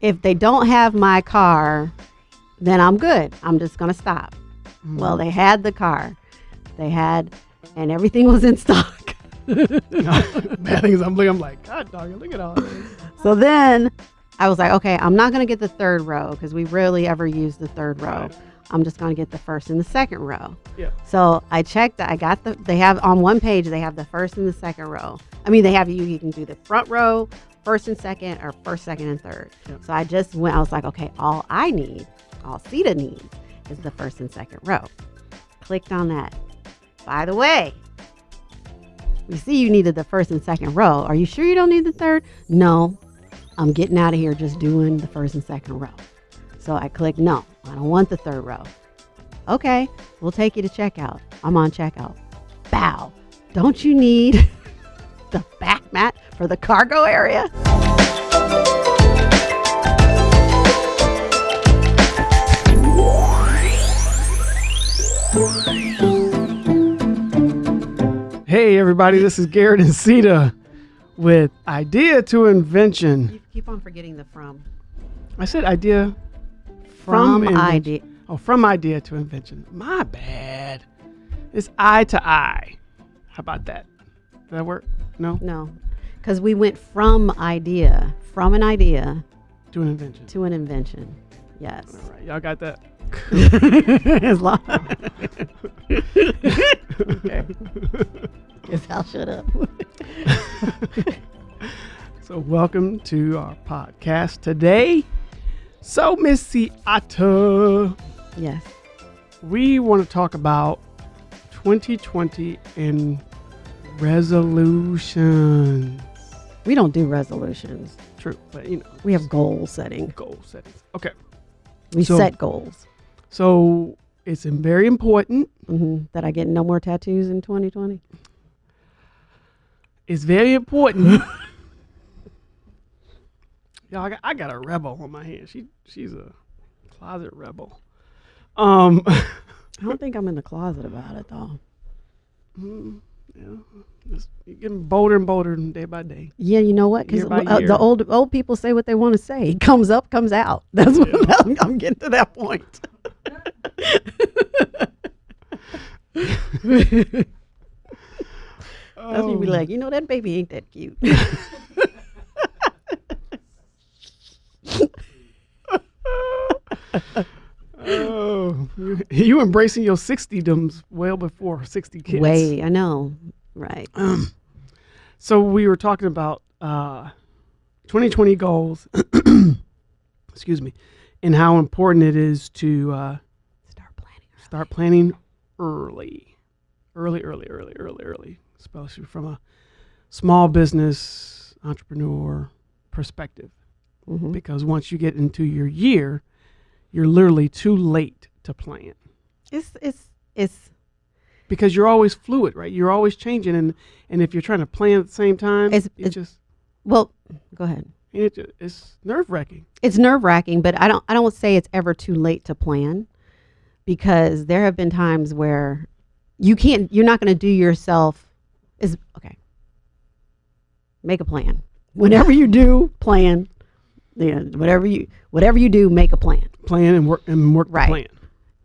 if they don't have my car, then I'm good. I'm just gonna stop. Well, they had the car. They had, and everything was in stock. Bad thing is, I'm looking. I'm like, God, dog, look at all this. So then I was like, okay, I'm not going to get the third row because we rarely ever use the third row. Right. I'm just going to get the first and the second row. Yeah. So I checked. I got the. They have on one page. They have the first and the second row. I mean, they have you. You can do the front row, first and second, or first, second, and third. Yeah. So I just went. I was like, okay, all I need, all Sita needs, is the first and second row. Clicked on that. By the way, we see you needed the first and second row. Are you sure you don't need the third? No, I'm getting out of here just doing the first and second row. So I click no, I don't want the third row. Okay, we'll take you to checkout. I'm on checkout. Bow. Don't you need the back mat for the cargo area? Hey, everybody, this is Garrett and Sita with Idea to Invention. You keep on forgetting the from. I said idea From, invention. idea. Oh, from idea to invention. My bad. It's eye to eye. How about that? Does that work? No? No, because we went from idea, from an idea To an invention. to an invention. Yes. All right, y'all got that? as long. okay. Guess I'll shut up. So, welcome to our podcast today. So, Miss Sita, yes. we want to talk about 2020 and resolutions. We don't do resolutions. True, but you know, We have goal setting. goal settings. Okay. We So- set goals. So, it's very important. hmm That I get no more tattoos in 2020. It's very important. Y'all, I got, I got a rebel on my hand. She she's a closet rebel. Um, I don't think I'm in the closet about it though. mm, yeah, it's you're getting bolder and bolder day by day. Yeah, you know what? Because uh, the old old people say what they want to say. It comes up, comes out. That's what I'm, I'm getting to that point. That's when you be Oh. like, you know, that baby ain't that cute. Oh, you, embracing your 60 doms well before 60 kids. Way, I know. Right. So we were talking about uh, 2020 goals. excuse me, and how important it is to uh, Start planning. start planning early, early, early, early, early, early, especially from a small business entrepreneur perspective. hmm Because once you get into your year, you're literally too late to plan It's it's it's because you're always fluid, right? You're always changing, and and if you're trying to plan at the same time, It's- it it's- just well. Go ahead. it it's nerve wracking. It's nerve wracking, but I don't I don't say it's ever too late to plan, because there have been times where you can't. You're not going to do yourself. Is okay. Make a plan. Whenever you do, plan. Yeah, whatever you whatever you do, make a plan. Plan and work and work Right. the plan.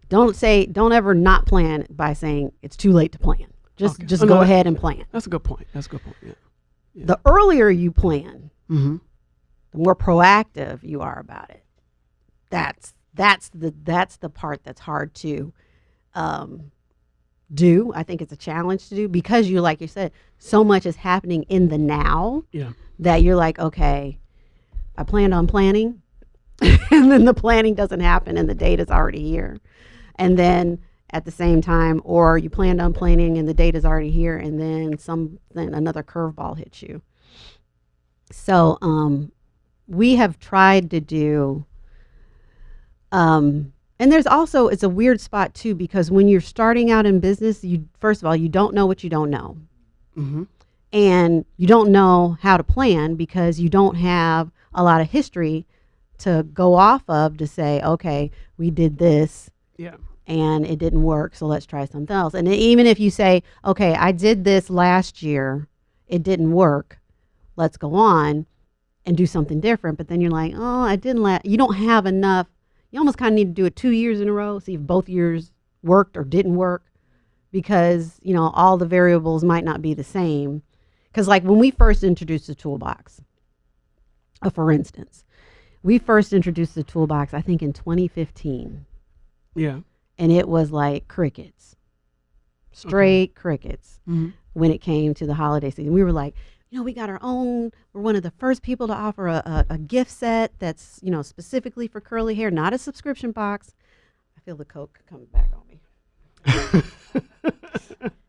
Don't say don't ever not plan by saying it's too late to plan. Just Okay. just Oh, go no, ahead and plan. That's a good point. That's a good point. Yeah. Yeah. The earlier you plan, Mm-hmm. the more proactive you are about it. That's that's the that's the part that's hard to um, do. I think it's a challenge to do because you like you said, so much is happening in the now Yeah. that you're like, okay, I planned on planning, and then the planning doesn't happen, and the date is already here, and then at the same time, or you planned on planning and the date is already here, and then some then another curveball hits you. So um, we have tried to do. Um, and there's also it's a weird spot too because when you're starting out in business, you first of all you don't know what you don't know Mm-hmm. and you don't know how to plan because you don't have a lot of history to go off of to say, okay, we did this Yeah. and it didn't work, so let's try something else. And even if you say, okay, I did this last year, it didn't work, let's go on, and do something different. But then you're like, oh, I didn't let, you don't have enough. You almost kind of need to do it two years in a row, see if both years worked or didn't work because, you know, all the variables might not be the same. Because, like, when we first introduced the toolbox, uh, for instance, we first introduced the toolbox, I think, in 2015, Yeah. and it was like crickets, straight crickets Mm-hmm. when it came to the holiday season. We were like, you know, we got our own. We're one of the first people to offer a, a, a gift set that's, you know, specifically for curly hair, not a subscription box. I feel the Coke coming back on me.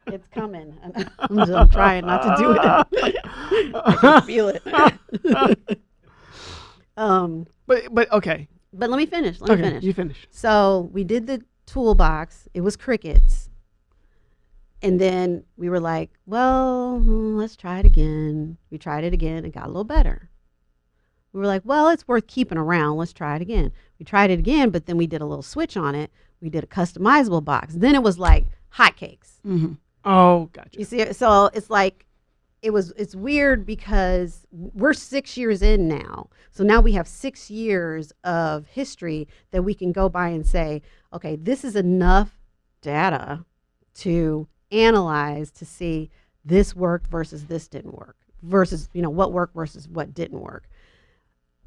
it's coming. I'm, just, I'm trying not to do it. I can feel it. Um, But but okay. but let me finish. Let me finish. You finish. So we did the toolbox. It was crickets. And then we were like, well, hmm, let's try it again. We tried it again. It got a little better. We were like, well, it's worth keeping around. Let's try it again. We tried it again, but then we did a little switch on it. We did a customizable box. Then it was like hotcakes. Mm-hmm. Oh, gotcha. You see, so it's like it was. It's weird because we're six years in now. So now we have six years of history that we can go by and say, okay, this is enough data to analyze to see this worked versus this didn't work versus you know what worked versus what didn't work.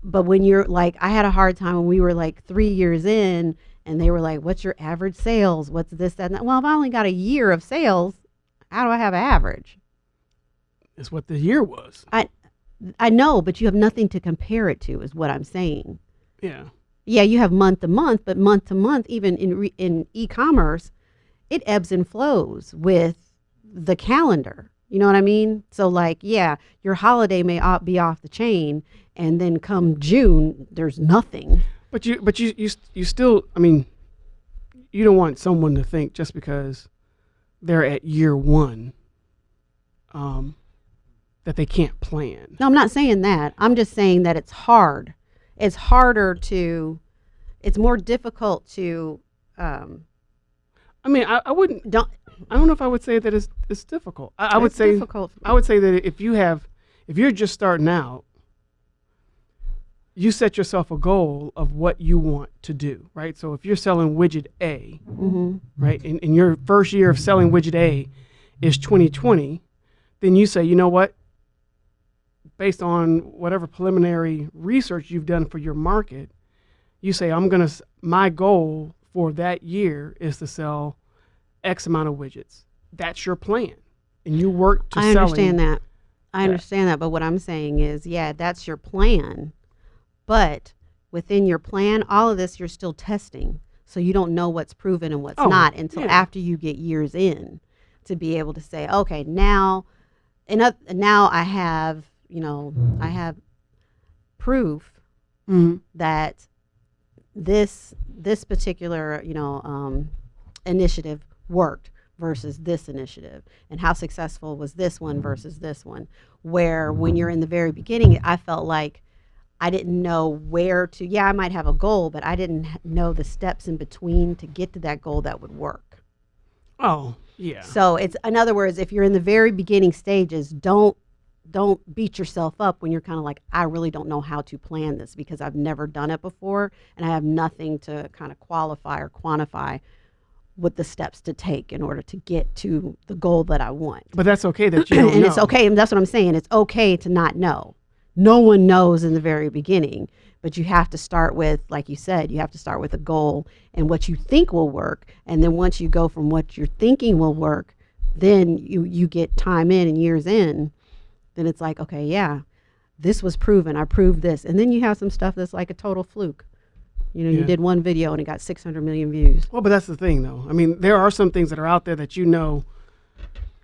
But when you're like, I had a hard time when we were like three years in, and they were like, "What's your average sales? What's this, that?" And that? Well, if I only got a year of sales, how do I have average? It's what the year was. I I know, but you have nothing to compare it to, is what I'm saying. Yeah. Yeah, you have month to month, but month to month, even in re- in e-commerce, it ebbs and flows with the calendar. You know what I mean? So, like, yeah, your holiday may be off the chain, and then come June, there's nothing. But you but you you you still. I mean, you don't want someone to think just because they're at year one, um, that they can't plan. No, I'm not saying that. I'm just saying that it's hard. It's harder to, it's more difficult to, um, I mean, I, I wouldn't. don't. I don't know if I would say that it's it's difficult. I, I would say difficult. I would say that if you have, if you're just starting out, you set yourself a goal of what you want to do, right? So if you're selling widget A, hmm right, and, and your first year of selling widget A is 2020, then you say, you know what? Based on whatever preliminary research you've done for your market, you say, I'm going to, my goal for that year is to sell X amount of widgets. That's your plan. And you work to I understand that. I understand that. But what I'm saying is, yeah, that's your plan. But within your plan, all of this you're still testing. So you don't know what's proven and what's Oh, not until yeah. after you get years in to be able to say, okay, now, and now I have, you know, I have proof Mhm. that this this particular you know um, initiative worked versus this initiative and how successful was this one versus this one where when you're in the very beginning i felt like i didn't know where to yeah i might have a goal but i didn't know the steps in between to get to that goal that would work Oh, yeah. so it's in other words, if you're in the very beginning stages, don't don't beat yourself up when you're kind of like, I really don't know how to plan this because I've never done it before and I have nothing to kind of qualify or quantify what the steps to take in order to get to the goal that I want. But that's okay that you don't and know. it's okay, and that's what I'm saying. It's okay to not know. No one knows in the very beginning, but you have to start with, like you said, you have to start with a goal and what you think will work. And then once you go from what you're thinking will work, then you you get time in and years in, then it's like, okay, yeah, this was proven. I proved this. And then you have some stuff that's like a total fluke. You know, you did one video and it got 600 million views. Well, but that's the thing, though. I mean, there are some things that are out there that you know,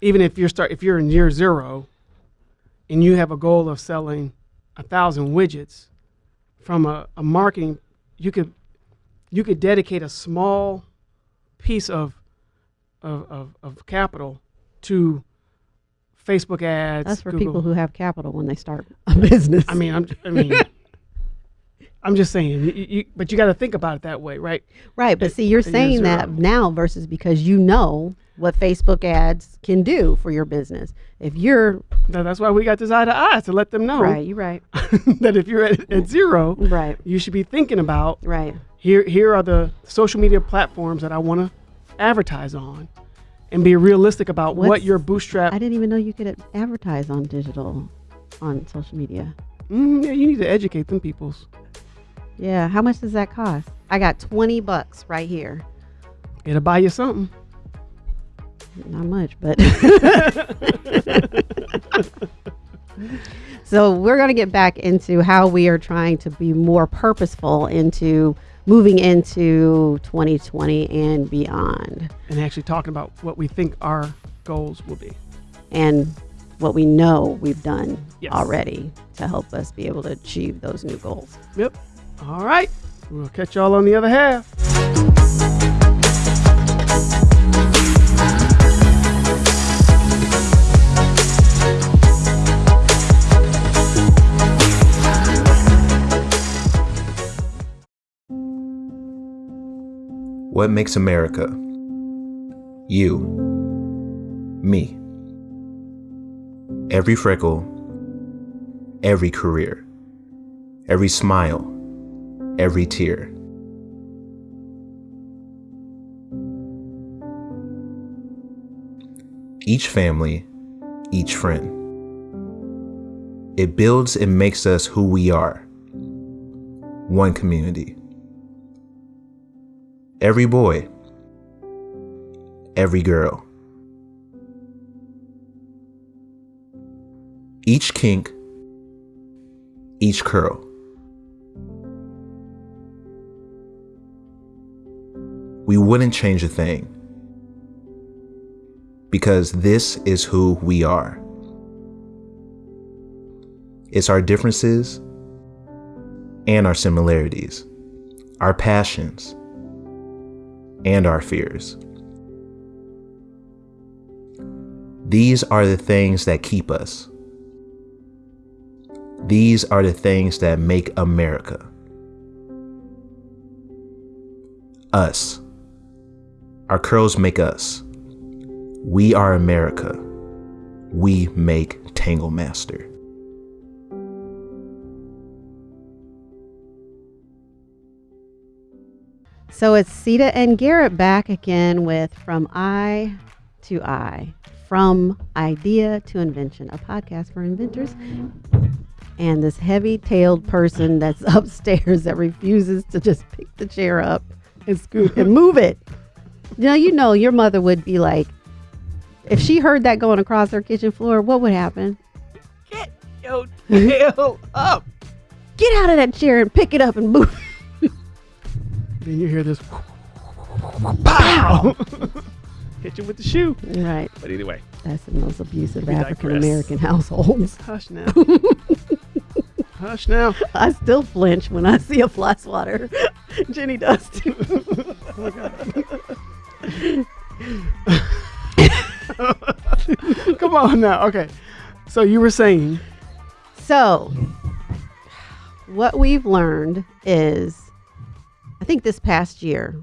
even if you're start if you're in year zero, and you have a goal of selling a thousand widgets, from a, a marketing, you could you could dedicate a small piece of of, of, of capital to Facebook ads. That's for Google. people who have capital when they start a business. I mean, I'm, I mean, I'm just saying, you, you, but you got to think about it that way, right? Right, but see, you're saying that now versus because you know what Facebook ads can do for your business. If you're Now, that's why we got this eye to eye to let them know right, you're right, that if you're at, at zero, right, you should be thinking about right. here. Here are the social media platforms that I want to advertise on, and be realistic about what What's- your bootstrap. I didn't even know you could advertise on digital, on social media. Mm, yeah, you need to educate them peoples. Yeah, how much does that cost? I got 20 bucks right here. It'll buy you something. Not much, but. so we're going to get back into how we are trying to be more purposeful into moving into 2020 and beyond, and actually talking about what we think our goals will be. and what we know we've done Yes. already to help us be able to achieve those new goals. Yep. All right. We'll catch y'all on the other half. What makes America? You. Me. Every freckle, every career, every smile, every tear. Each family, each friend. It builds and makes us who we are. One community. Every boy, every girl. Each kink, each curl. We wouldn't change a thing because this is who we are. It's our differences and our similarities, our passions and our fears. These are the things that keep us. These are the things that make America. Us. Our curls make us. We are America. We make Tangle Master. So it's Sita and Garrett back again with From I to I, From Idea to Invention, a podcast for inventors. And this heavy tailed person that's upstairs that refuses to just pick the chair up and scoot and move it. You know, you know, your mother would be like, if she heard that going across her kitchen floor, what would happen? Get your tail up. Get out of that chair and pick it up and move. Then you hear this pow. Hit you with the shoe. right. But anyway, That's the most abusive African American households. hush now. hush now. I still flinch when I see a fly swatter. Jenny does too. Oh, Come on now. Okay. So you were saying, So, what we've learned is, I think this past year,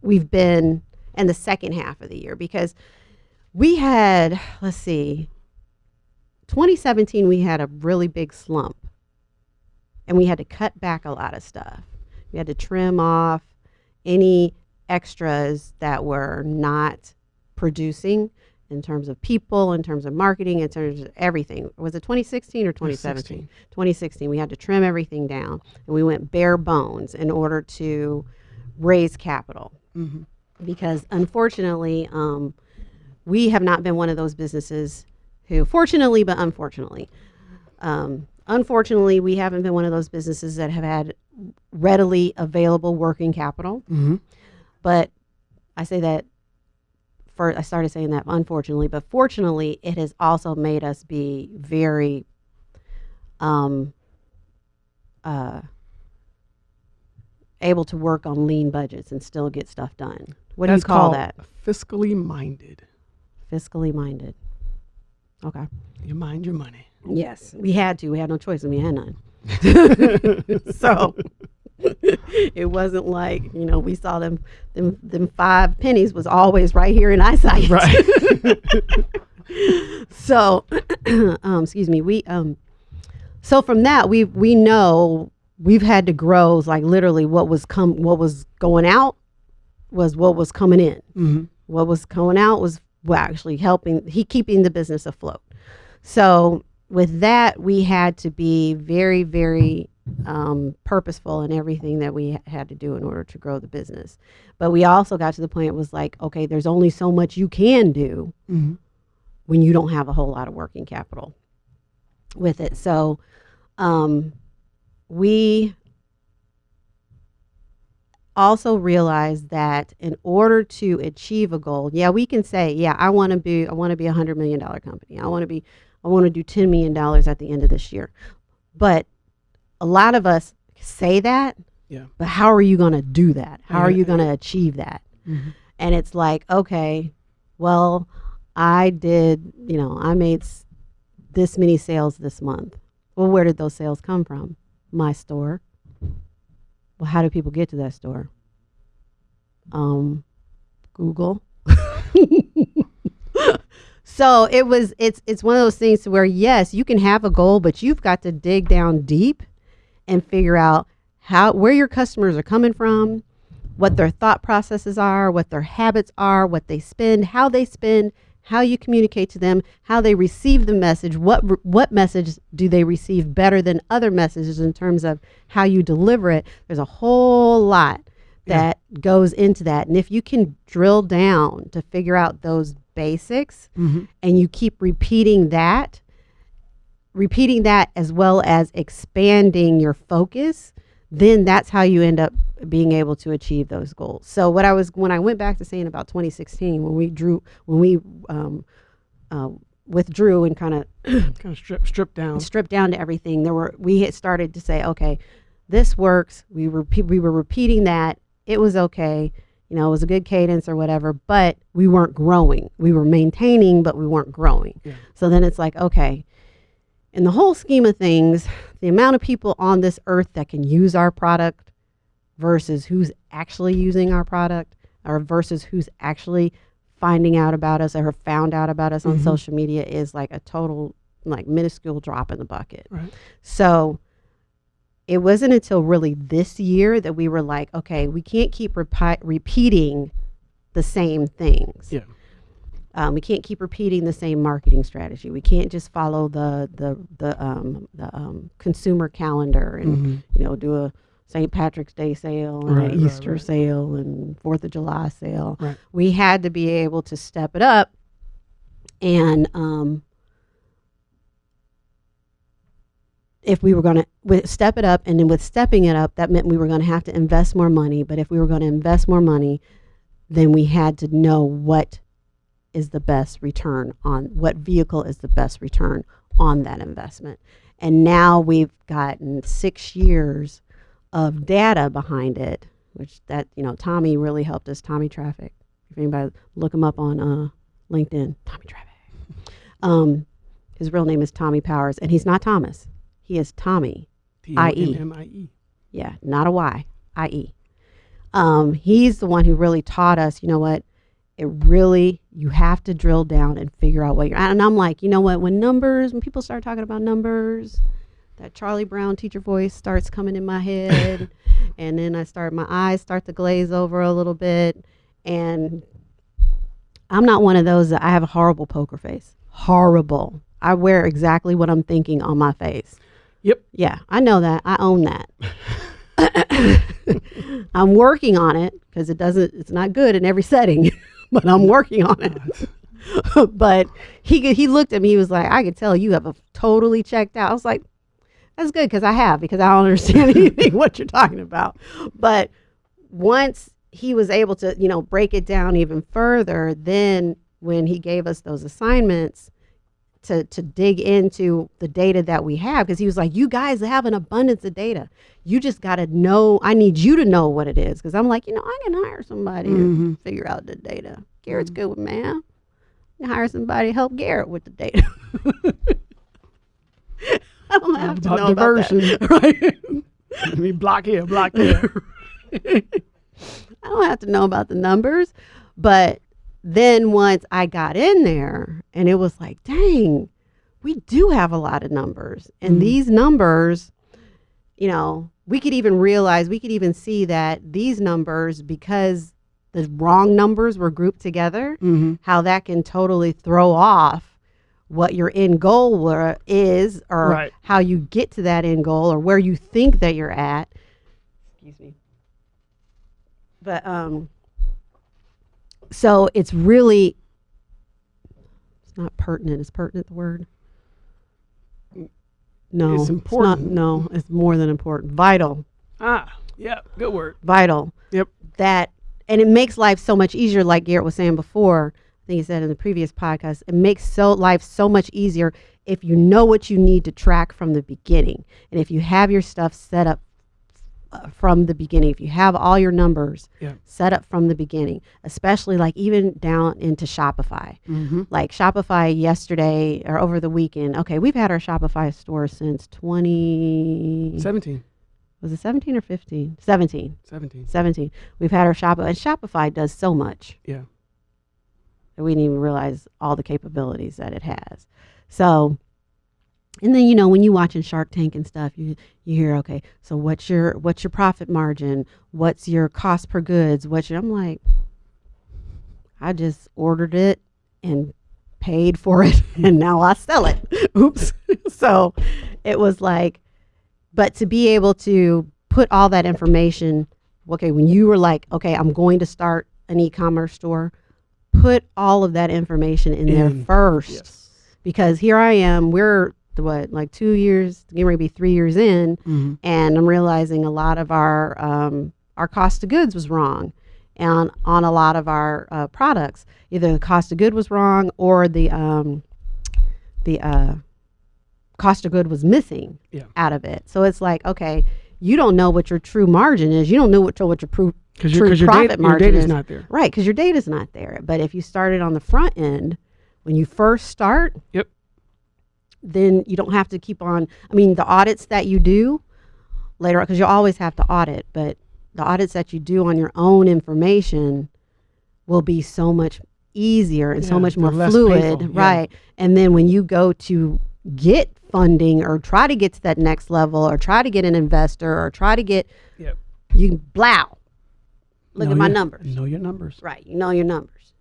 we've been in the second half of the year because we had, let's see, 2017, we had a really big slump and we had to cut back a lot of stuff. We had to trim off any extras that were not producing in terms of people, in terms of marketing, in terms of everything. Was it 2016 or 2017? 2016. We had to trim everything down and we went bare bones in order to raise capital. Mhm. Because unfortunately, um, we have not been one of those businesses who, fortunately, but unfortunately, um, unfortunately, we haven't been one of those businesses that have had readily available working capital. mm-hmm. But I say that for I started saying that unfortunately, but fortunately, it has also made us be very um uh able to work on lean budgets and still get stuff done. What do you call that? Fiscally minded. Fiscally minded. Okay. You mind your money. Yes, we had to. We had no choice, and we had none. so it wasn't like you know we saw them them them five pennies was always right here in eyesight. Right. so um, excuse me we um so from that we we know we've had to grow like literally what was come what was going out was what was coming in. Hmm what was going out was well, actually helping he keeping the business afloat. So with that we had to be very very um, purposeful in everything that we had to do in order to grow the business but we also got to the point it was like okay there's only so much you can do hmm when you don't have a whole lot of working capital with it. So um, we also realized that in order to achieve a goal, yeah, we can say, yeah, I want to be, I want to be a hundred million dollar company. I want to be, I want to do ten million dollars at the end of this year. But a lot of us say that, Yeah. but how are you going to do that? How are you going to achieve that? hmm and it's like okay well i did you know i made s- this many sales this month. Well where did those sales come from? My store. Well how do people get to that store? Um google. So it was it's it's one of those things where yes you can have a goal but you've got to dig down deep and figure out how where your customers are coming from what their thought processes are, what their habits are, what they spend, how they spend, how you communicate to them, how they receive the message, what what message do they receive better than other messages in terms of how you deliver it. There's a whole lot that goes into that. And if you can drill down to figure out those basics hmm and you keep repeating that, repeating that as well as expanding your focus, then that's how you end up being able to achieve those goals. So what I was when I went back to saying about 2016 when we drew when we um, uh, withdrew and kind of Kind of strip strip down. stripped down to everything, there were we had started to say, okay, this works. We were we were repeating that. It was okay. You know, it was a good cadence or whatever, but we weren't growing. We were maintaining, but we weren't growing. Yeah. So then it's like, okay, in the whole scheme of things, the amount of people on this earth that can use our product versus who's actually using our product or versus who's actually finding out about us or found out about us on Mhm. social media is like a total like minuscule drop in the bucket. Right. So it wasn't until really this year that we were like, okay, we can't keep repi- repeating the same things. Yeah. Um, we can't keep repeating the same marketing strategy. We can't just follow the the the um, the um, consumer calendar and hmm you know do a St. Patrick's Day sale and Right, an right, Easter right. sale and Fourth of July sale. Right. We had to be able to step it up and um, if we were going to step it up and then with stepping it up that meant we were going to have to invest more money but if we were going to invest more money then we had to know what is the best return on what vehicle is the best return on that investment. And now we've gotten six years of data behind it which that you know tommy really helped us. Tommy traffic. If anybody look him up on uh, linkedin. Tommy traffic. Um, his real name is tommy powers and he's not thomas. He is tommy. I.E.. T-O-M-M-I-E. yeah, not a Y, I-E. Um, he's the one who really taught us, you know what, it really, you have to drill down and figure out what you're, and I'm like, you know what, when numbers, when people start talking about numbers, that Charlie Brown teacher voice starts coming in my head, and then I start, my eyes start to glaze over a little bit, and I'm not one of those that I have a horrible poker face. Horrible. I wear exactly what I'm thinking on my face. Yep. Yeah, I know that. I own that. I'm working on it because it doesn't. It's not good in every setting, but I'm working on it. but he he looked at me. He was like, "I could tell you have a totally checked out." I was like, "That's good because I have because I don't understand anything what you're talking about." But once he was able to, you know, break it down even further, then when he gave us those assignments to to dig into the data that we have because he was like you guys have an abundance of data you just got to know i need you to know what it is because i'm like you know i can hire somebody to Mhm. figure out the data garrett's good with math can hire somebody to help garrett with the data I don't have to About know about diversion. that. Right. Let me block here, block there. I don't have to know about the numbers. But then once I got in there and it was like, dang, we do have a lot of numbers. And Mhm. these numbers, you know, we could even realize, we could even see that these numbers, because the wrong numbers were grouped together, hmm how that can totally throw off what your end goal were, is or Right. how you get to that end goal or where you think that you're at. Excuse me. But um so it's really it's not pertinent. Is pertinent the word? No. It's not- important. no, it's more than important. Vital Ah, yeah, good word. vital. Yep. That and it makes life so much easier, like Garrett was saying before. I think he said in the previous podcast, it makes so life so much easier if you know what you need to track from the beginning, and if you have your stuff set up from the beginning. If you have all your numbers Yeah. set up from the beginning, especially like even down into Shopify. Mm-hmm. Like Shopify yesterday or over the weekend. Okay, we've had our Shopify store since 20 17. was it 17 or 15? 17. 17. 17. We've had our Shopify, and Shopify does so much Yeah. that we didn't even realize all the capabilities that it has. So, and then you know when you watching Shark Tank and stuff, you you hear okay, so what's your what's your profit margin? What's your cost per goods? What's your? I'm like, I just ordered it and paid for it, and now I sell it. Oops. so, it was like, but to be able to put all that information, okay, when you were like, okay, I'm going to start an e-commerce store, put all of that information in, there mm. first Yes. because here I am. We're what like two years, getting ready to be three years in, Mm-hmm. and I'm realizing a lot of our um, our cost of goods was wrong, and on a lot of our uh, products, either the cost of good was wrong or the um, the uh, cost of good was missing Yeah. out of it. So it's like, okay, you don't know what your true margin is. You don't know what what your proof Because True profit data, your margin is- not there. Right, because your data's not there. But if you started on the front end, when you first start, Yep. Then you don't have to keep on. I mean, the audits that you do later on, because you'll always have to audit, but the audits that you do on your own information will be so much easier and so much more fluid. painful, yeah. Right. And then when you go to get funding or try to get to that next level or try to get an investor or try to get, Yep. you blow. Look Know at my your- numbers. Know your numbers. Right. You know your numbers.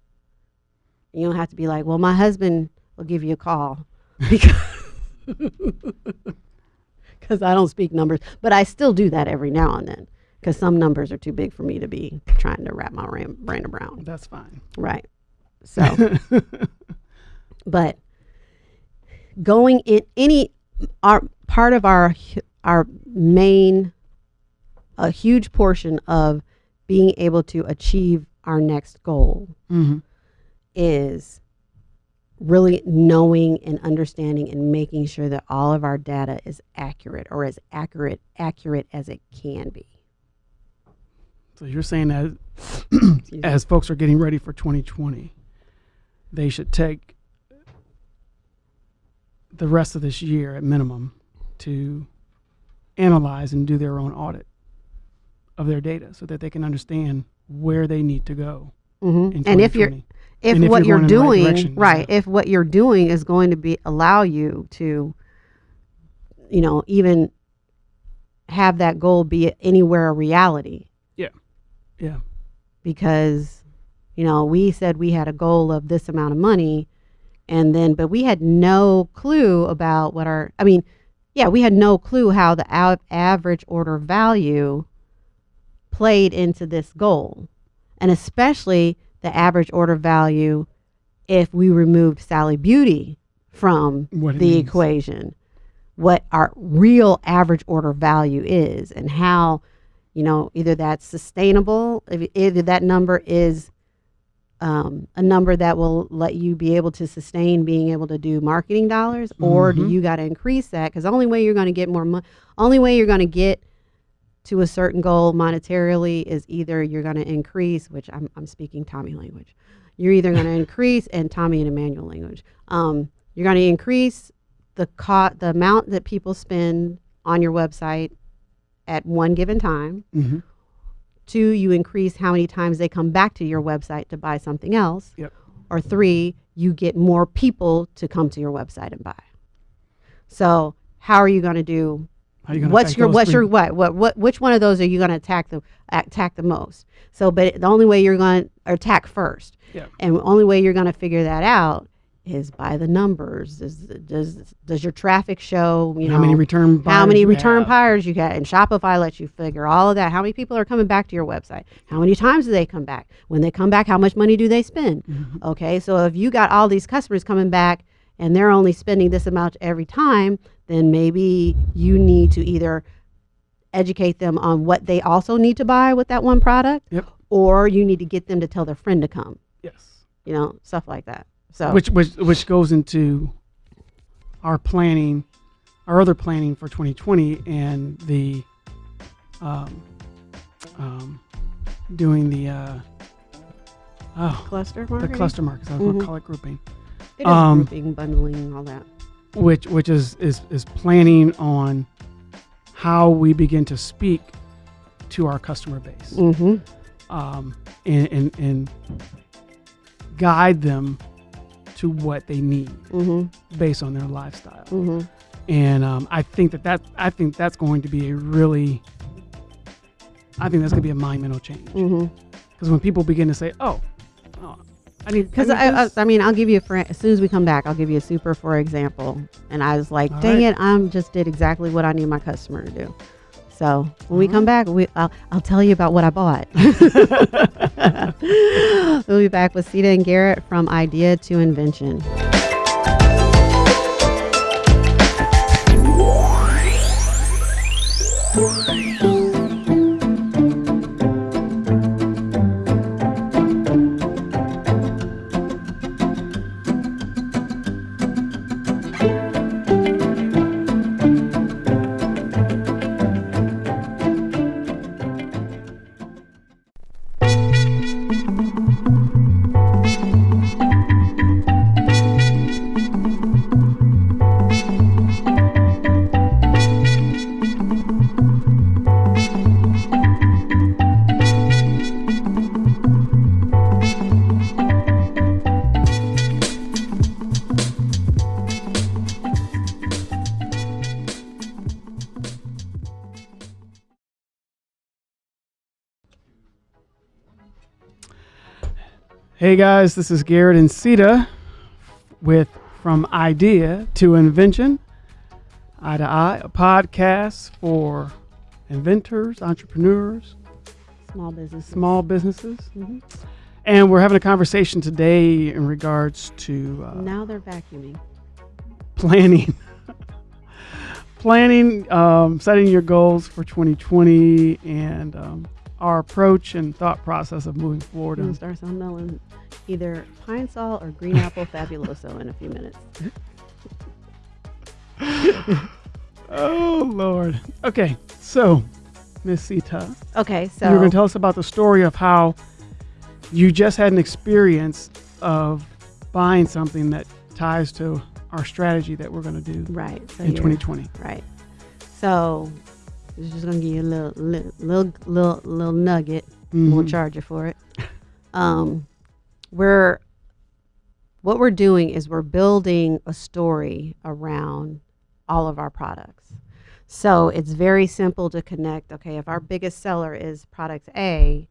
You don't have to be like, well, my husband will give you a call because I don't speak numbers, but I still do that every now and then because some numbers are too big for me to be trying to wrap my ram- brain around. That's fine. Right. So, but going in any our part of our our main a huge portion of being able to achieve our next goal mm-hmm. is really knowing and understanding and making sure that all of our data is accurate or as accurate accurate as it can be. So you're saying that as folks are getting ready for 2020, they should take the rest of this year at minimum to analyze and do their own audit of their data so that they can understand where they need to go Mhm. in And if you're 2020. If if what you're you're, going in the right doing right yeah. if what you're doing is going to be allow you to you know even have that goal be anywhere a reality yeah. Yeah. Because you know we said we had a goal of this amount of money and then but we had no clue about what our i mean yeah we had no clue how the av- average order value played into this goal and especially the average order value if we removed sally beauty from What the equation. What our real average order value is and how you know either that's sustainable if either that number is um, a number that will let you be able to sustain being able to do marketing dollars or do Mhm. you got to increase that? Because the only way you're going to get more money only way you're going to get to a certain goal monetarily is either you're going to increase which i'm, I'm speaking tommy language you're either going to increase and tommy and emmanuel language um, you're going to increase the co- the amount that people spend on your website at one given time. hmm Two, you increase how many times they come back to your website to buy something else. Yep. Or three, you get more people to come to your website and buy. So how are you going to do? How you gonna What's your what's your what what what which one of those are you going to attack the attack the most? So, but the only way you're going to attack first, Yeah. and the only way you're going to figure that out is by the numbers. Does does does your traffic show? You how know many return how many return have? buyers you get and shopify lets you figure all of that how many people are coming back to your website how many times do they come back when they come back how much money do they spend Mm-hmm. okay so if you got all these customers coming back and they're only spending this amount every time then maybe you need to either educate them on what they also need to buy with that one product Yep. or you need to get them to tell their friend to come Yes. you know stuff like that so Which which which goes into our planning, our other planning for 2020, and the um, um, doing the uh, oh cluster the marketing cluster markets. I was going to call it grouping. it is um, grouping bundling all that which which is is is planning on how we begin to speak to our customer base. Mm-hmm. Um, and, and and guide them to what they need mm-hmm. based on their lifestyle. Mm-hmm. And um, I think that that I think that's going to be a really I think that's going to be a monumental change. Mm-hmm. Because when people begin to say oh, oh I need Because need I, I. I mean, I'll give you a for, as soon as we come back, I'll give you a super for example. And I was like, dang right. it, I'm just did exactly what I need my customer to do. So when we All come back, we I'll, I'll tell you about what I bought. we'll be back with Sita and Garrett from idea to invention. Hey guys, this is Garrett and Sita with From Idea to Invention, Eye to Eye, a podcast for inventors, entrepreneurs, Small business. small businesses. Mhm. And we're having a conversation today in regards to uh, Now they're vacuuming. planning. planning, um, setting your goals for 2020, and um, our approach and thought process of moving forward. And start smelling either pine sol or green apple fabuloso in a few minutes. oh Lord. Okay, so Miss Sita, Okay, so you're going to tell us about the story of how you just had an experience of buying something that ties to our strategy that we're going to do right so in 2020. Right. So, I'm just gonna give you a little, little, little, little, little nugget. Won't Mhm. charge you for it. Um, we're what we're doing is we're building a story around all of our products. So it's very simple to connect. Okay, if our biggest seller is product A,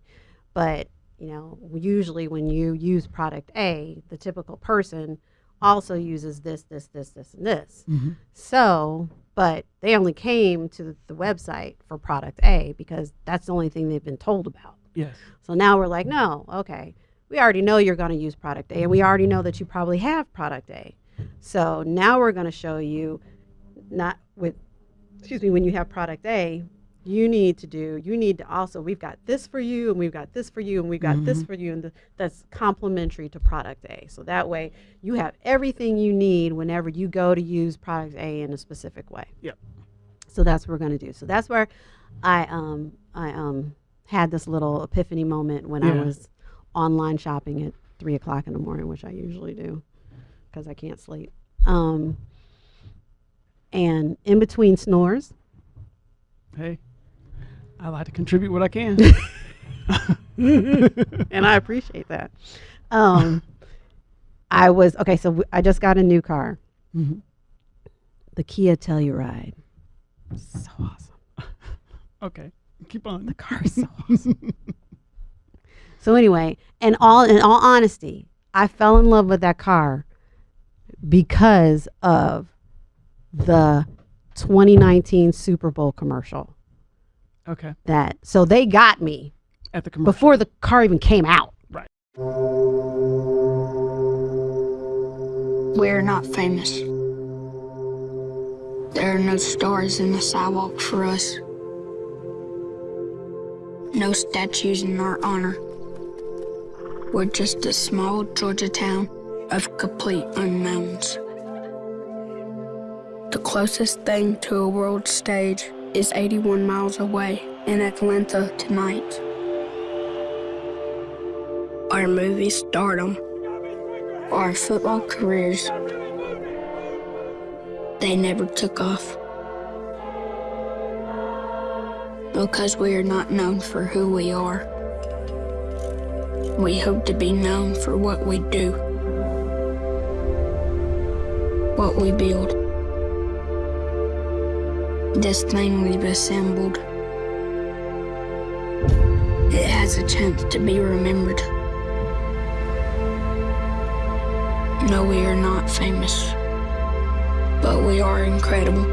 but you know, usually when you use product A, the typical person also uses this, this, this, this, and this. Mhm. So, but they only came to the website for product A because that's the only thing they've been told about. Yes. So now we're like, no, okay, we already know you're going to use product A, and we already know that you probably have product A. So now we're going to show you, not with, excuse me, when you have product A, you need to do, you need to also, we've got this for you, and we've got this for you, and we've got this for you, and th- that's complementary to product A. So that way you have everything you need whenever you go to use product A in a specific way. Yep. So that's what we're going to do. So that's where I um I um had this little epiphany moment when I was online shopping at three o'clock in the morning, which I usually do because I can't sleep. Um, And in between snores, Hey, I like to contribute what I can. and I appreciate that. Um, I was okay. So w- I just got a new car, Mhm. the Kia Telluride. So awesome. Okay, keep on. The car is so awesome. so anyway, and all in all honesty, I fell in love with that car because of the 2019 Super Bowl commercial. Okay, That so they got me at the commercial. before the car even came out. Right. We're not famous. There are no stars in the sidewalk for us. No statues in our honor. We're just a small Georgia town of complete unknowns. The closest thing to a world stage is 81 miles away in Atlanta tonight. Our movie stardom our football careers, they never took off. Because we are not known for who we are. We hope to be known for what we do, what we build. This thing we've assembled, it has a chance to be remembered. No, we are not famous, but we are incredible.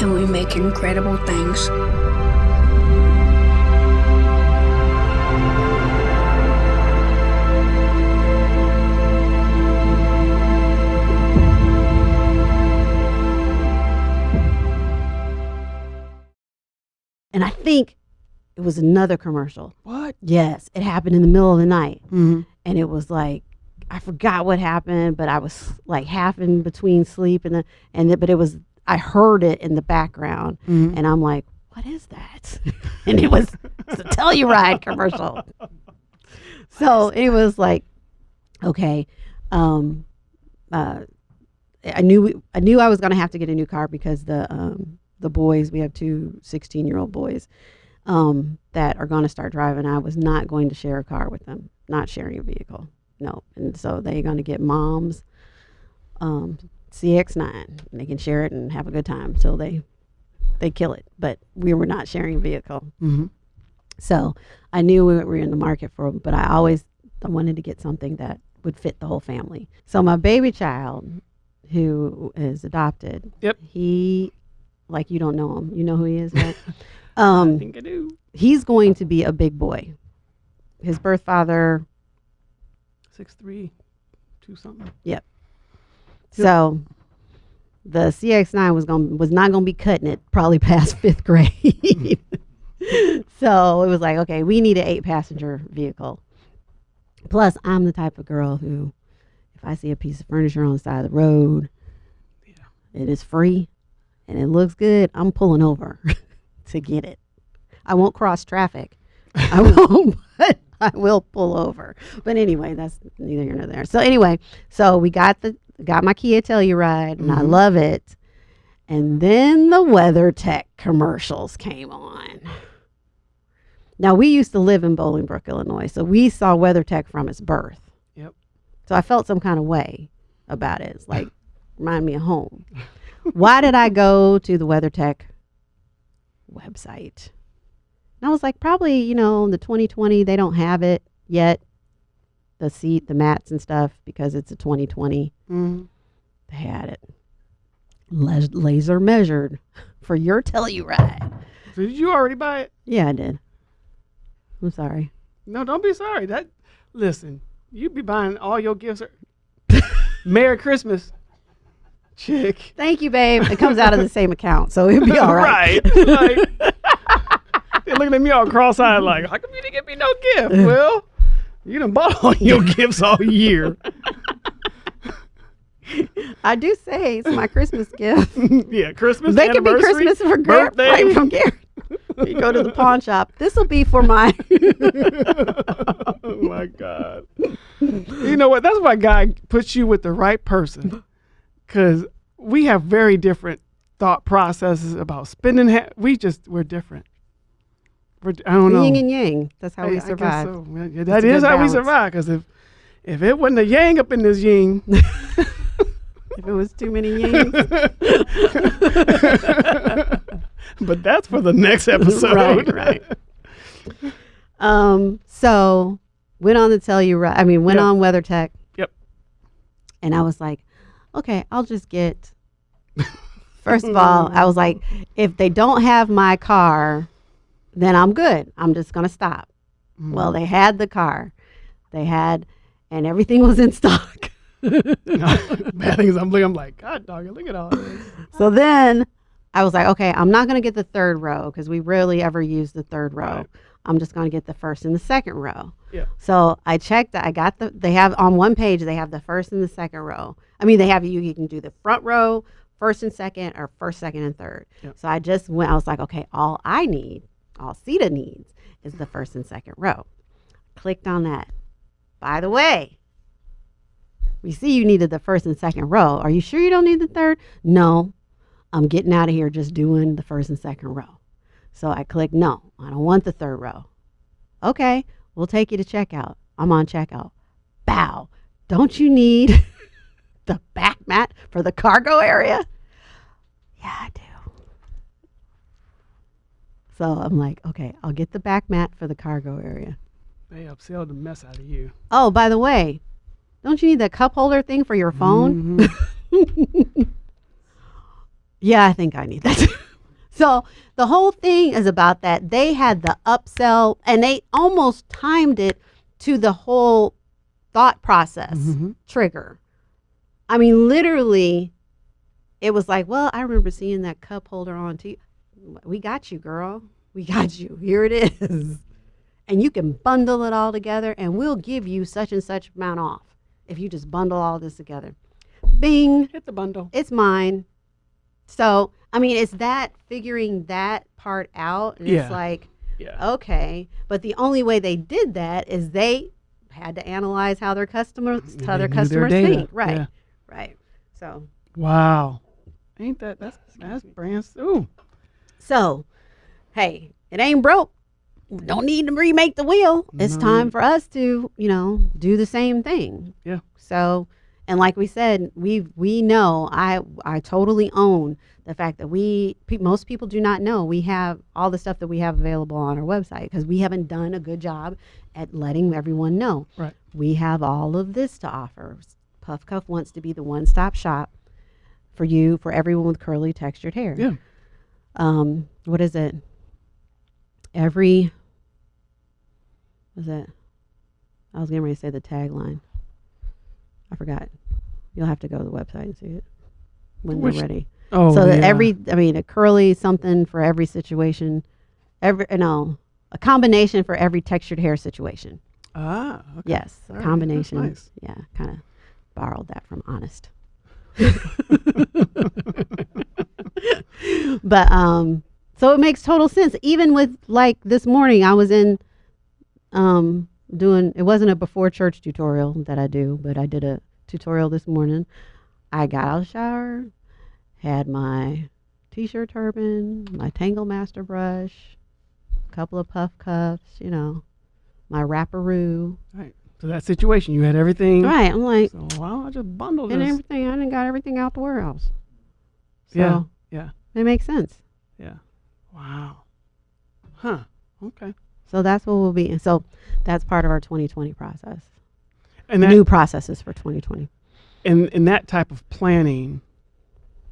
And we make incredible things. And I think it was another commercial. what? Yes, it happened in the middle of the night. Mm-hmm. and it was like I forgot what happened, but I was like half in between sleep and the and the, but it was I heard it in the background, Mhm. and I'm like, what is that? and it was it's a Telluride commercial. So it was like, okay, um, uh, I knew I knew I was gonna have to get a new car because the um the boys we have two 16 year old boys um that are going to start driving. I was not going to share a car with them, not sharing a vehicle. No. And so they're going to get mom's um, CX9. And they can share it and have a good time till they they kill it. But we were not sharing a vehicle. Mm-hmm. So I knew we were in the market for, them, but I always I wanted to get something that would fit the whole family. So my baby child, who is adopted, Yep. he, like you don't know him, you know who he is, right? I um, think I do. he's going to be a big boy. His birth father, Six three, two something. Yep. So the CX9 was going was not going to be cutting it probably past fifth grade. so it was like, okay, we need an eight passenger vehicle. Plus, I'm the type of girl who, if I see a piece of furniture on the side of the road, yeah. it is free, and it looks good, I'm pulling over to get it. I won't cross traffic. I won't, but I will pull over. But anyway, that's neither here nor there. So anyway, so we got the got my Kia Telluride, and I Mhm. love it. And then the WeatherTech commercials came on. Now we used to live in Bolingbrook, Illinois, so we saw WeatherTech from its birth. Yep. So I felt some kind of way about it. It's like remind me of home. Why did I go to the WeatherTech website? And I was like, probably, you know, in the 2020, they don't have it yet. The seat, the mats and stuff, because it's a 2020. Mm-hmm. They had it. La- laser measured for your Telluride. So did you already buy it? Yeah, I did. I'm sorry. No, don't be sorry. That listen, you be buying all your gifts. Merry Christmas, chick. Thank you, babe. It comes out of the same account, so it'll be all right. right. like, they're looking at me all cross-eyed, like, "How come you didn't get me no gift?" well, you done bought all your gifts all year. I do say it's my Christmas gift. yeah, Christmas. they could be Christmas for Garrett, birthday. from Garrett. you go to the pawn shop. This will be for my. oh my God. You know what? That's why God puts you with the right person. Because we have very different thought processes about spending. Ha- we just, we're different. We're, I don't know. yin and yang. That's how I- we survive. so. Yeah, that is how we survive. Because if, if it wasn't a yang up in this yin, If it was too many yings. but that's for the next episode. right, right. Um, so went on to tell you right. I mean, went Yeah. on WeatherTech. Yep. And I was like, okay, I'll just get. First of all, I was like, if they don't have my car, then I'm good. I'm just gonna stop. Mm-hmm. Well, they had the car, they had, and everything was in stock. Bad things. I'm looking. I'm like, God, dog, look at all this. So then I was like, okay, I'm not going to get the third row because we rarely ever use the third row. Right. I'm just going to get the first and the second row. Yeah. So I checked. I got the. They have on one page. They have the first and the second row. I mean, they have you. You can do the front row, first and second, or first, second, and third. Yep. So I just went. I was like, okay, all I need, all Sita needs, is the first and second row. Clicked on that. By the way, we see you needed the first and second row. Are you sure you don't need the third? No, I'm getting out of here just doing the first and second row. So I click no, I don't want the third row. Okay, we'll take you to checkout. I'm on checkout. Bow. Don't you need the back mat for the cargo area? Yeah, I do. So I'm like, okay, I'll get the back mat for the cargo area. They upsell the mess out of you. Oh, by the way, don't you need the cup holder thing for your phone? Mhm. Yeah, I think I need that. so the whole thing is about that. They had the upsell and they almost timed it to the whole thought process Mhm. trigger. I mean, literally, it was like, well, I remember seeing that cup holder on TV. We got you, girl. We got you. Here it is. And you can bundle it all together, and we'll give you such and such amount off if you just bundle all this together. Bing Hit the bundle. it's mine. So, I mean, it's that figuring that part out. And Yeah. it's like, Yeah. okay. But the only way they did that is they had to analyze how their customers, how They their knew their customers think. Right. Yeah. Right. So, Wow. Ain't that that's that's brand ooh. so, hey, it ain't broke. Don't need to remake the wheel. It's No. time for us to, you know, do the same thing. Yeah. So, and like we said, we we know I I totally own the fact that we pe- most people do not know we have all the stuff that we have available on our website because we haven't done a good job at letting everyone know. Right. We have all of this to offer. Puff Cuff wants to be the one-stop shop for you for everyone with curly textured hair. Yeah. Um, what is it? Every was it? I was getting ready to say the tagline. I forgot. You'll have to go to the website and see it when Which- they're ready. Oh. so yeah. every, I mean, a curly something for every situation, every no, a combination for every textured hair situation. Ah. Okay. Yes, All a right, combination. nice. Yeah, kind of borrowed that from Honest. but um, so it makes total sense. Even with like this morning, I was in um doing. It wasn't a before church tutorial that I do, but I did a tutorial this morning. I got out of the shower, had my t-shirt turban, my Tangle Master brush, a couple of puff cuffs, you know, my wrapperoo. Right. So that situation, you had everything. Right. I'm like, So don't I just bundled and this? everything. I didn't got everything out the warehouse. So Yeah. Yeah. it makes sense. Yeah. Wow. Huh. Okay. So that's what we'll be. And so that's part of our 2020 process. And that New processes for 2020. And in that type of planning,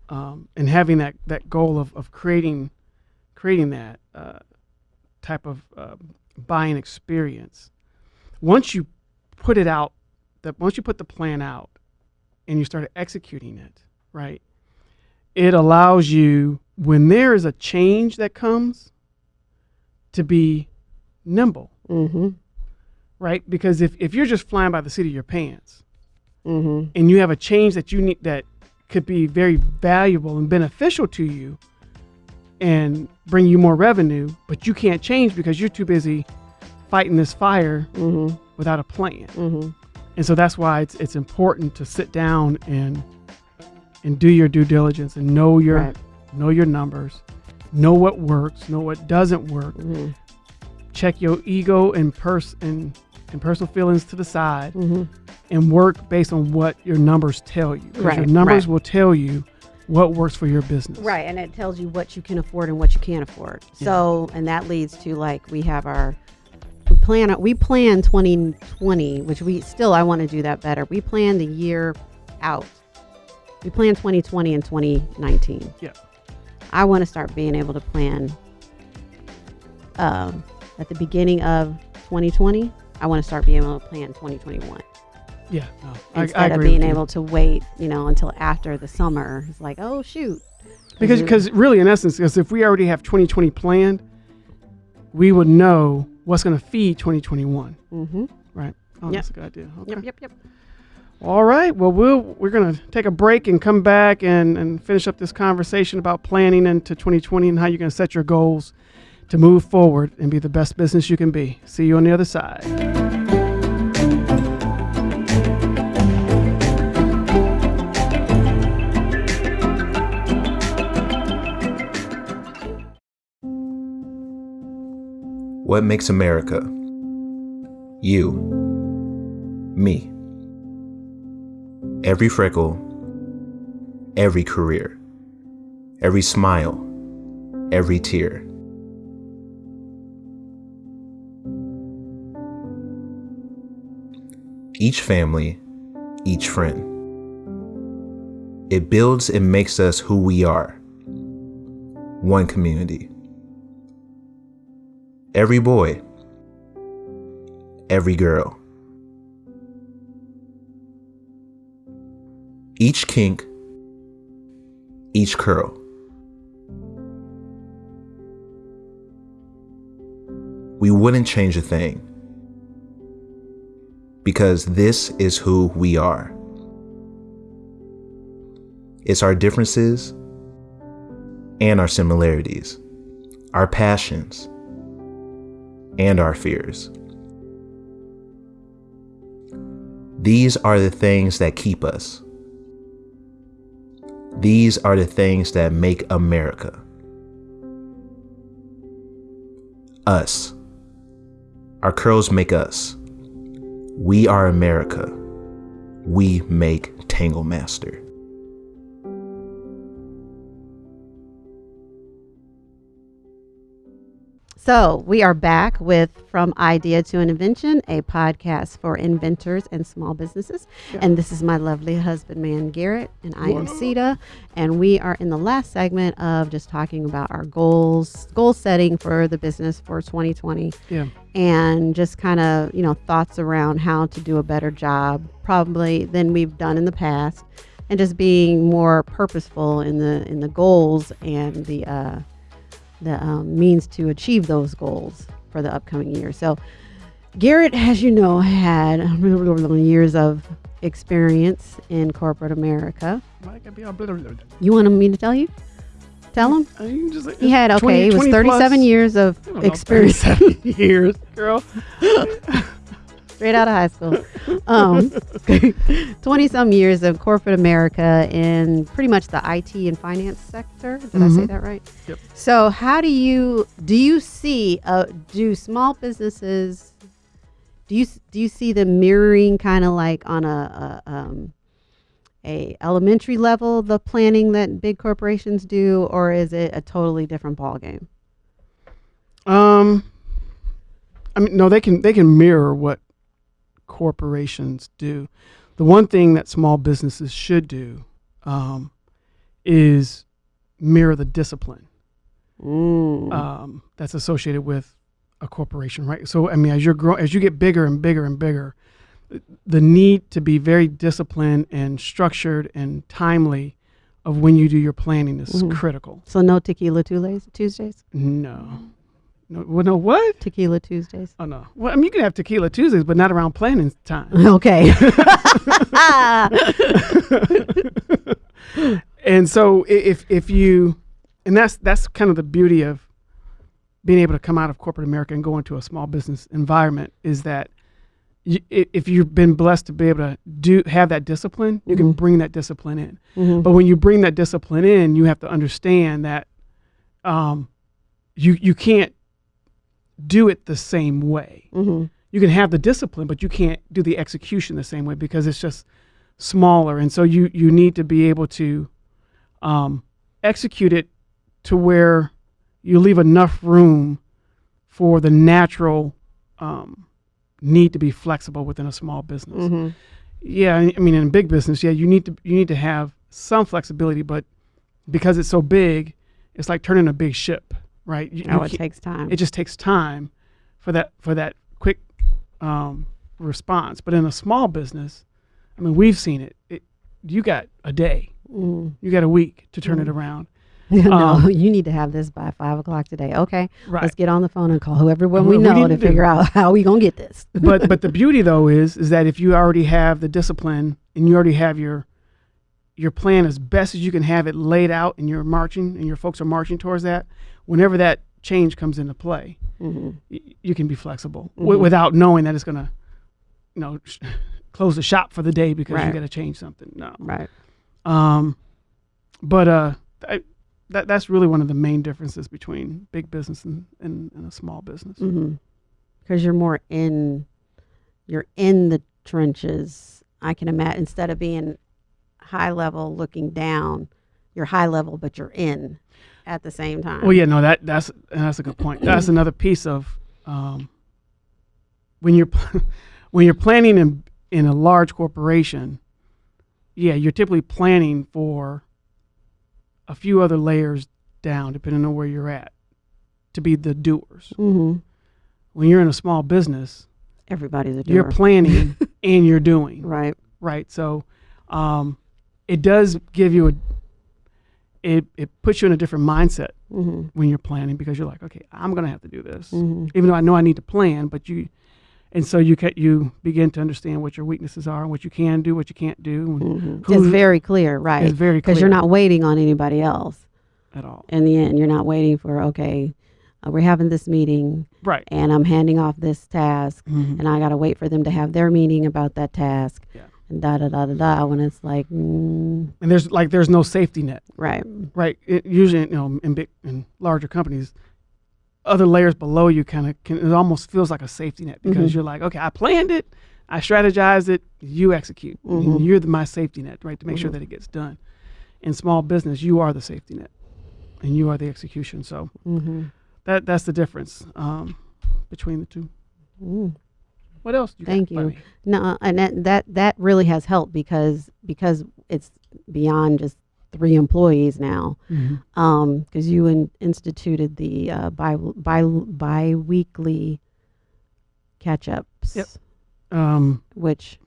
um, and having that that goal of of creating creating that uh, type of uh, buying experience. Once you put it out, that once you put the plan out, and you started executing it, right? It allows you when there is a change that comes to be nimble, Mm-hmm. right? Because if, if you're just flying by the seat of your pants, Mm-hmm. and you have a change that you need that could be very valuable and beneficial to you, and bring you more revenue, but you can't change because you're too busy fighting this fire Mm-hmm. Without a plan. Mm-hmm. And so that's why it's it's important to sit down and and do your due diligence and know your Right. know your numbers, know what works, know what doesn't work. Mm-hmm. Check your ego and pers and and personal feelings to the side Mm-hmm. and work based on what your numbers tell you. Right, your numbers right. will tell you what works for your business. Right, and it tells you what you can afford and what you can't afford. So, and that leads to like we have our plan we plan 2020, which we still I want to do that better. We plan the year out. We plan 2020 and 2019. Yeah. I want to start being able to plan um, at the beginning of 2020. I want to start being able to plan 2021 Yeah. No, instead I of agree being able to wait, you know, until after the summer. It's like, oh shoot, because because really in essence because if we already have 2020 planned, we would know what's going to feed 2021. Mm-hmm. Right. Oh, Yep. that's a good idea. Okay. Yep, yep, yep. All right. Well, we'll we're gonna take a break and come back and and finish up this conversation about planning into 2020 and how you're gonna set your goals to move forward and be the best business you can be. See you on the other side. What makes America? You. Me. Every freckle, every career, every smile, every tear. Each family, each friend. It builds and makes us who we are. One community. Every boy, every girl. Each kink, each curl. We wouldn't change a thing because this is who we are. It's our differences and our similarities, our passions and our fears. These are the things that keep us. These are the things that make America. Us. Our curls make us. We are America. We make Tangle Master. So we are back with From Idea to an Invention, a podcast for inventors and small businesses. And this is my lovely husband, man Garrett, and I am Sita. And we are in the last segment of just talking about our goals, goal setting for the business for 2020 Yeah. and just kind of you know thoughts around how to do a better job probably than we've done in the past and just being more purposeful in the in the goals and the uh, the um, means to achieve those goals for the upcoming year. So garrett as you know had years of experience in corporate america. You want me to tell you? Tell him? Just- he had okay 20 it was 37 plus- years of know, experience. 37 years, girl. straight out of high school. Um, 20 some years of corporate America in pretty much the IT and finance sector. Did I say Mhm. that right? Yep. So, how do you do you see uh, do small businesses do you do you see them mirroring kind of like on a, a um, a elementary level the planning that big corporations do, or is it a totally different ballgame? Um, I mean, no, they can they can mirror what corporations do. The one thing that small businesses should do um, is mirror the discipline Mm. um, that's associated with a corporation, right? So, I mean, as you're grow, as you get bigger and bigger and bigger, the need to be very disciplined and structured and timely of when you do your planning is Mhm. critical. so no tequila Tuesdays. Tuesdays. No, no, well, no, what? Tequila Tuesdays. Oh no. Well, I mean, you can have tequila Tuesdays, but not around planning time. Okay. and so, if if you and that's that's kind of the beauty of being able to come out of corporate America and go into a small business environment is that you, if you've been blessed to be able to do have that discipline, you can Mhm. bring that discipline in. Mhm. But when you bring that discipline in, you have to understand that um, you you can't do it the same way. Mhm. You can have the discipline, but you can't do the execution the same way because it's just smaller. And so you you need to be able to um, execute it to where you leave enough room for the natural um, need to be flexible within a small business Mhm. yeah i I mean in a big business yeah you need to you need to have some flexibility but because it's so big it's like turning a big ship right you, you it takes time. it just takes time for that for that quick um, response but in a small business i mean we've seen it, it you got a day Mm. you got a week to turn it around no, Um, you need to have this by five o'clock today. Okay, right let's get on the phone and call whoever we we know to to figure out how we gonna get this. but but the beauty though is is that if you already have the discipline and you already have your your plan as best as you can have it laid out and you're marching and your folks are marching towards that whenever that change comes into play hmm y- you can be flexible wi- Mhm. without knowing that it's going to you know sh- close the shop for the day because you Right. got to change something no Right. um but uh I, that that's really one of the main differences between big business and, and, and a small business Mm-hmm. Because you're more in, you're in the trenches. I can imagine instead of being high level looking down, you're high level, but you're in at the same time. Well, yeah, no, that that's that's a good point. That's another piece of um, when you're when you're planning in in a large corporation. Yeah, you're typically planning for a few other layers down, depending on where you're at, to be the doers. Mm-hmm. When you're in a small business, Everybody's a doer. you're planning and you're doing right. right? So um, it does give you a it it puts you in a different mindset Mm-hmm. when you're planning because you're like, okay, I'm gonna have to do this, Mm-hmm. even though I know I need to plan. But you, and so you can you begin to understand what your weaknesses are, what you can do, what you can't do. Mm-hmm. It's very clear, right? It's very clear Because you're not waiting on anybody else. at all. In the end, you're not waiting for okay, uh, we're having this meeting Right. and I'm handing off this task Mhm. and I got to wait for them to have their meeting about that task. Yeah. And da da da da da. When it's like, mm, And there's like there's no safety net, right. right? It, usually, you know, in big in larger companies, other layers below you kind of can. It almost feels like a safety net because Mhm. you're like, okay, I planned it, I strategized it, you execute. And Mhm. you're the, my safety net, right, to make sure Mhm. that it gets done. In small business, you are the safety net, and you are the execution. So Mm-hmm. that that's the difference um, between the two. Mm. What else? You Thank you. No, and that, that that really has helped because because it's beyond just three employees now. Um, because you in, instituted the uh, bi bi bi-weekly catch ups. Yep. Um, Which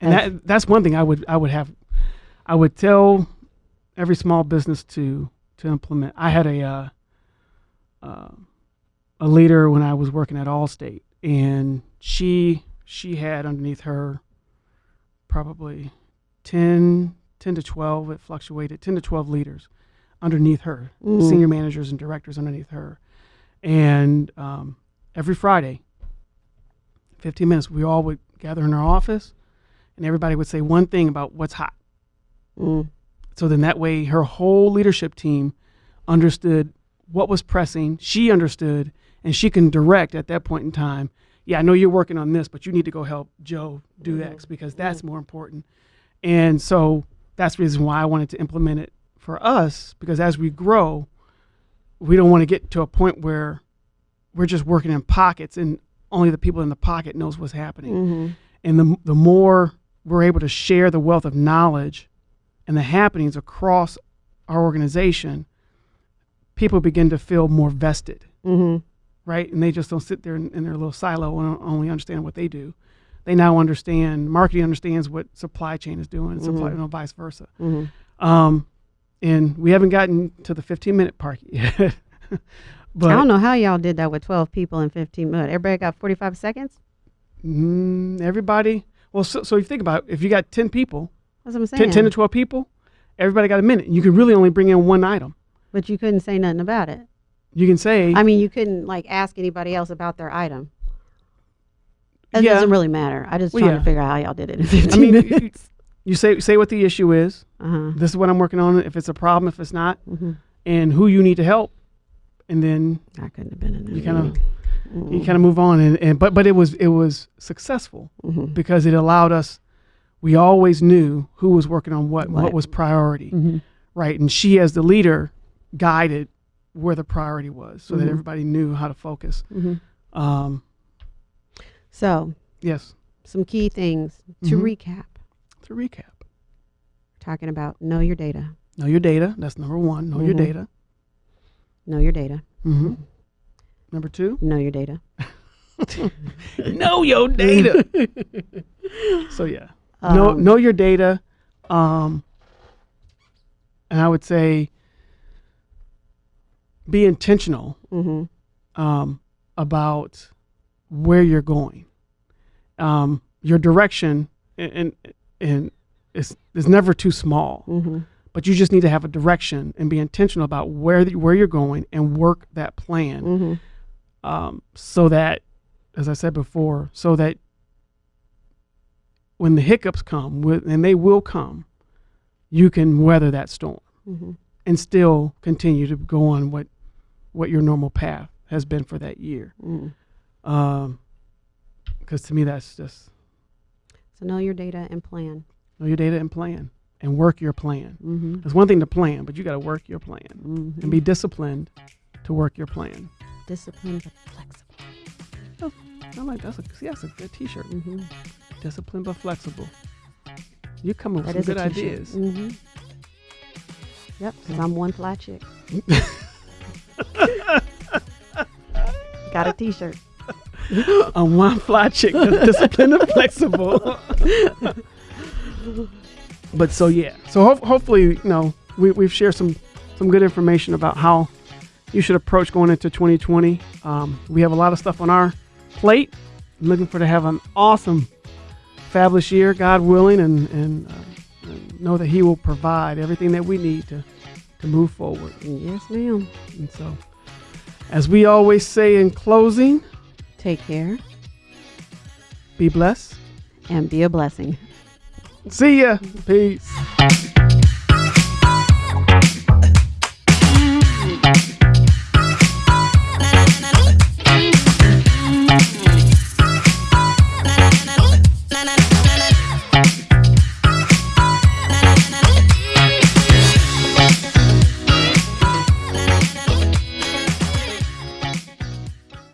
and That's- that that's one thing I would I would have I would tell every small business to to implement. I had a uh, uh, a leader when I was working at Allstate, and she she had underneath her probably 10, 10 to twelve. It fluctuated ten to twelve leaders underneath her, Mhm. senior managers and directors underneath her, and um, every Friday, fifteen minutes, we all would gather in our office, and everybody would say one thing about what's hot. mm, So then that way her whole leadership team understood what was pressing. She understood and she can direct at that point in time. Yeah, I know you're working on this, but you need to go help Joe do Mhm. X because that's more important. And so that's the reason why I wanted to implement it for us because as we grow, we don't want to get to a point where we're just working in pockets and only the people in the pocket knows what's happening hmm and the, the more we're able to share the wealth of knowledge and the happenings across our organization, people begin to feel more vested, hmm right? And they just don't sit there in, in their little silo and only understand what they do. They now understand, marketing understands what supply chain is doing, and supply, you know, vice versa. hmm Um, and we haven't gotten to the 15 minute part yet. but I don't know how y'all did that with 12 people in 15 minutes. Everybody got 45 seconds? mm, everybody, well, so, so if you think about it, if you got 10 people, That's what I'm 10, saying. 10 to 12 people, everybody got a minute. You can really only bring in one item. But you couldn't say nothing about it. You can say, I mean, you couldn't like ask anybody else about their item. It Yeah. doesn't really matter. I just Well, trying yeah. to figure out how y'all did it in 15 I mean, you, minutes. you say say what the issue is. uh-huh. This is what I'm working on. If it's a problem, if it's not, hmm and who you need to help, and then I couldn't have been in there. you kind of you kind of move on. And, and but but it was it was successful hmm because it allowed us. We always knew who was working on what, what What. was priority, hmm right? And she, as the leader, guided where the priority was, so that Mhm. everybody knew how to focus. hmm Um, So, yes. some key things to Mhm. recap. To recap, Talking about know your data, know your data. That's number one. Know your Mhm. data. know your data, hmm Number two, know your data. know your data. so yeah, know Um, know your data. Um, and I would say be intentional mhm. um, about where you're going. Um, your direction and and, and is is never too small, Mhm. but you just need to have a direction and be intentional about where the, where you're going and work that plan Mhm. um, so that, as I said before, so that when the hiccups come, and they will come, you can weather that storm Mhm. And still continue to go on what what your normal path has been for that year. Mm. Because to me, that's just So know your data and plan. know your data and plan and work your plan. Mm-hmm. It's one thing to plan, but you got to work your plan Mm-hmm. and be disciplined to work your plan. disciplined but flexible. i'm like that's a see, that's a good T-shirt. Mm-hmm. Disciplined but flexible. You come up with some good ideas. Yep, because I'm one fly chick. Got a T-shirt. a one fly chick that's disciplined and flexible. but so yeah, so ho- hopefully you know we we've shared some some good information about how you should approach going into 2020. Um, we have a lot of stuff on our plate. I'm looking for to have an awesome, fabulous year, God willing, and and, uh, and know that He will provide everything that we need to, to move forward. Yes, ma'am. And so, as we always say in closing, take care, be blessed, and be a blessing. See ya. Peace.